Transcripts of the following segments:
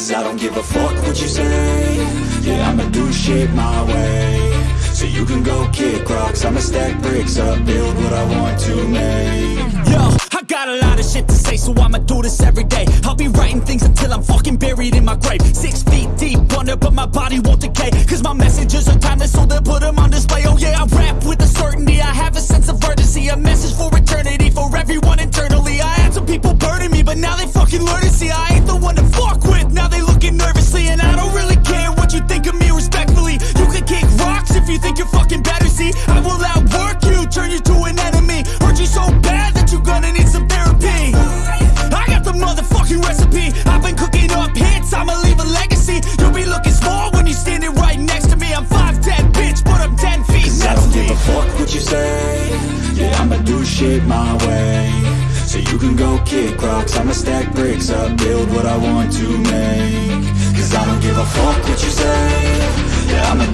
Cause I don't give a fuck what you say Yeah, I'ma do shit my way So you can go kick rocks I'ma stack bricks up, build what I want to make Yo, I got a lot of shit to say, so I'ma do this every day. I'll be writing things until I'm fucking buried in my grave. Six feet deep under, but my body won't decay. Cause my messages are timeless, so they'll put them on display. What you say. Yeah, I'ma do shit my way. So you can go kick rocks. I'ma stack bricks up, build what I want to make. Cause I don't give a fuck what you say. Yeah, I'ma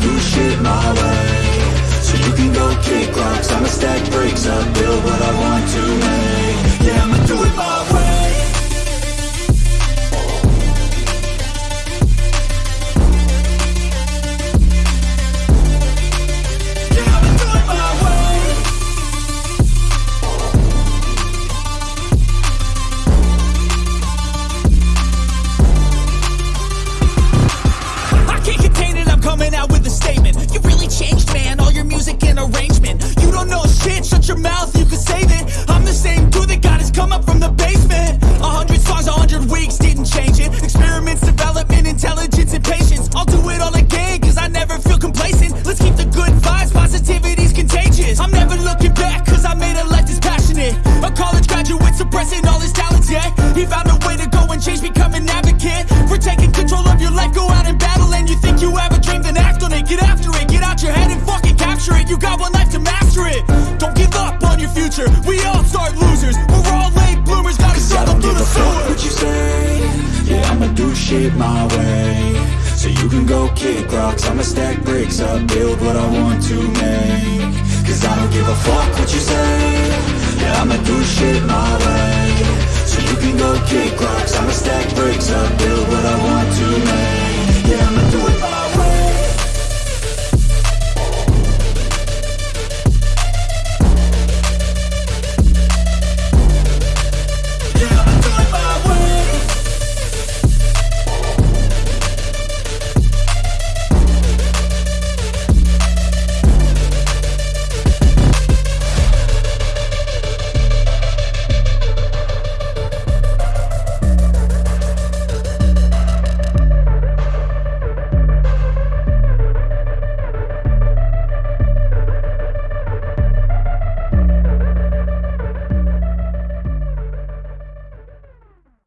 become an advocate. For taking control of your life, go out and battle. And you think you have a dream, then act on it. Get after it, get out your head and fucking capture it. You got one life to master it. Don't give up on your future. We all start losers. We're all late bloomers, gotta don't through give the a fuck sewer. what you say Yeah, I'ma do shit my way So you can go kick rocks I'ma stack bricks up, build what I want to make Cause I don't give a fuck what you say Yeah, I'ma do shit my